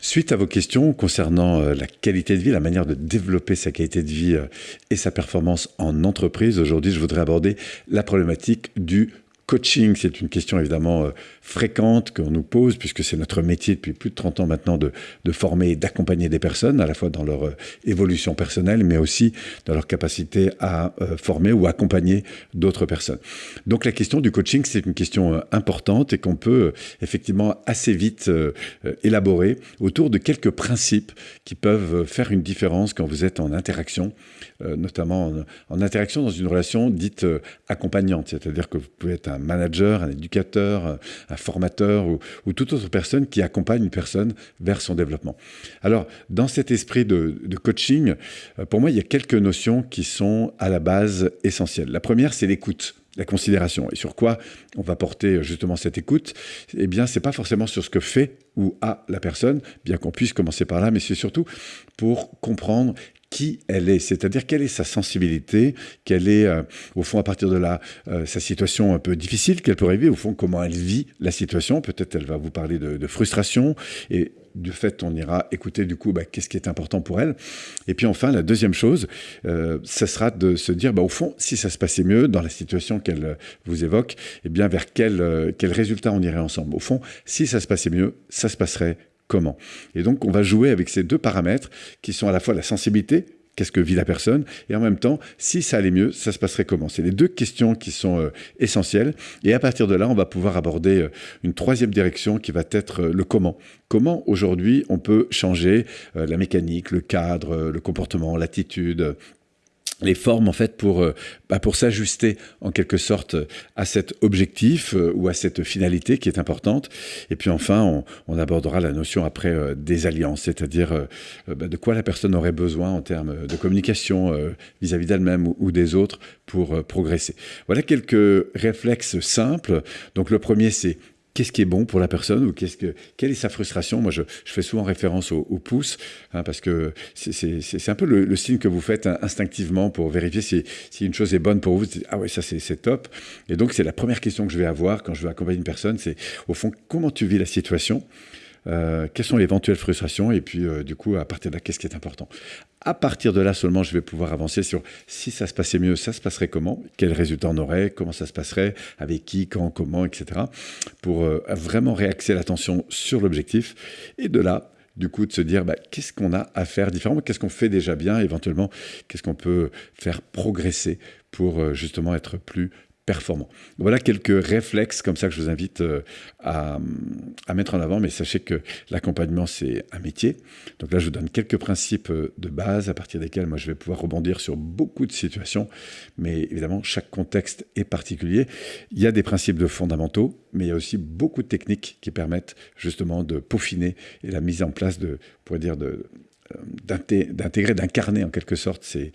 Suite à vos questions concernant euh, la qualité de vie, la manière de développer sa qualité de vie euh, et sa performance en entreprise, aujourd'hui je voudrais aborder la problématique du coaching, c'est une question évidemment euh, fréquente qu'on nous pose, puisque c'est notre métier depuis plus de 30 ans maintenant de, former et d'accompagner des personnes, à la fois dans leur euh, évolution personnelle, mais aussi dans leur capacité à euh, former ou accompagner d'autres personnes. Donc la question du coaching, c'est une question importante et qu'on peut effectivement assez vite élaborer autour de quelques principes qui peuvent faire une différence quand vous êtes en interaction, notamment en, en, interaction dans une relation dite accompagnante, c'est-à-dire que vous pouvez être un un manager, un éducateur, un formateur ou, toute autre personne qui accompagne une personne vers son développement. Alors, dans cet esprit de, coaching, euh, pour moi, il y a quelques notions qui sont à la base essentielles. La première, c'est l'écoute la considération. Et sur quoi on va porter justement cette écoute? Eh bien, c'est pas forcément sur ce que fait ou a la personne, bien qu'on puisse commencer par là, mais c'est surtout pour comprendre qui elle est, c'est-à-dire quelle est sa sensibilité, quelle est, euh, au fond, à partir de là, euh, sa situation un peu difficile qu'elle peut vivre, au fond, comment elle vit la situation. Peut-être elle va vous parler de, frustration, et du fait, on ira écouter du coup, bah, qu'est-ce qui est important pour elle. Et puis enfin, la deuxième chose, euh, sera de se dire, bah, au fond, si ça se passait mieux dans la situation qu'elle vous évoque, eh bien, vers quel, quel résultat on irait ensemble. Au fond, si ça se passait mieux, ça se passerait comment. Et donc, on va jouer avec ces deux paramètres qui sont à la fois la sensibilité, qu'est-ce que vit la personne, et en même temps, si ça allait mieux, ça se passerait comment C'est les deux questions qui sont euh, essentielles. Et à partir de là, on va pouvoir aborder euh, une troisième direction qui va être euh, le comment. Comment aujourd'hui on peut changer la mécanique, le cadre, le comportement, l'attitude, les formes en fait pour, euh, bah, pour s'ajuster en quelque sorte à cet objectif euh, ou à cette finalité qui est importante. Et puis enfin, on, abordera la notion après euh, des alliances, c'est-à-dire bah, de quoi la personne aurait besoin en termes de communication vis-à-vis d'elle-même ou, des autres pour progresser. Voilà quelques réflexes simples. Donc le premier, c'est qu'est-ce qui est bon pour la personne ou qu'est-ce que, quelle est sa frustration? Moi, je, fais souvent référence au, pouce, hein, parce que c'est un peu le, signe que vous faites instinctivement pour vérifier si, si une chose est bonne pour vous. ah ouais, ça c'est top. Et donc, c'est la première question que je vais avoir quand je veux accompagner une personne, c'est au fond, comment tu vis la situation? Euh, quelles sont les éventuelles frustrations et puis euh, du coup à partir de là qu'est-ce qui est important? À partir de là seulement je vais pouvoir avancer sur si ça se passait mieux, ça se passerait comment, quels résultats on aurait, comment ça se passerait, avec qui, quand, comment, etc. Pour euh, vraiment réaxer l'attention sur l'objectif et de là du coup de se dire bah, qu'est-ce qu'on a à faire différemment, qu'est-ce qu'on fait déjà bien, éventuellement qu'est-ce qu'on peut faire progresser pour justement être plus Voilà quelques réflexes comme ça que je vous invite euh, à, mettre en avant, mais sachez que l'accompagnement, c'est un métier. Donc là, je vous donne quelques principes euh, de base à partir desquels moi, je vais pouvoir rebondir sur beaucoup de situations, mais évidemment, chaque contexte est particulier. Il y a des principes de fondamentaux, mais il y a aussi beaucoup de techniques qui permettent justement de peaufiner et la mise en place de, pour dire, de, d'intégrer, d'incarner en quelque sorte ces,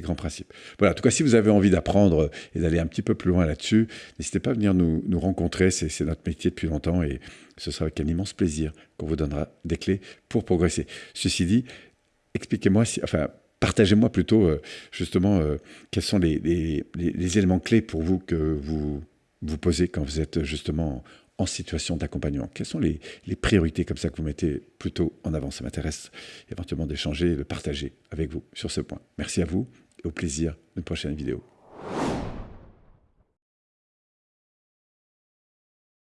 grands principes. Voilà, en tout cas, si vous avez envie d'apprendre et d'aller un petit peu plus loin là-dessus, n'hésitez pas à venir nous, rencontrer, c'est notre métier depuis longtemps et ce sera avec un immense plaisir qu'on vous donnera des clés pour progresser. Ceci dit, expliquez-moi, si, enfin, partagez-moi plutôt euh, justement euh, quels sont les, les, éléments clés pour vous que vous vous posez quand vous êtes justement en situation d'accompagnement Quelles sont les, priorités comme ça que vous mettez plutôt en avant? Ça m'intéresse éventuellement d'échanger, de partager avec vous sur ce point. Merci à vous et au plaisir d'une prochaine vidéo.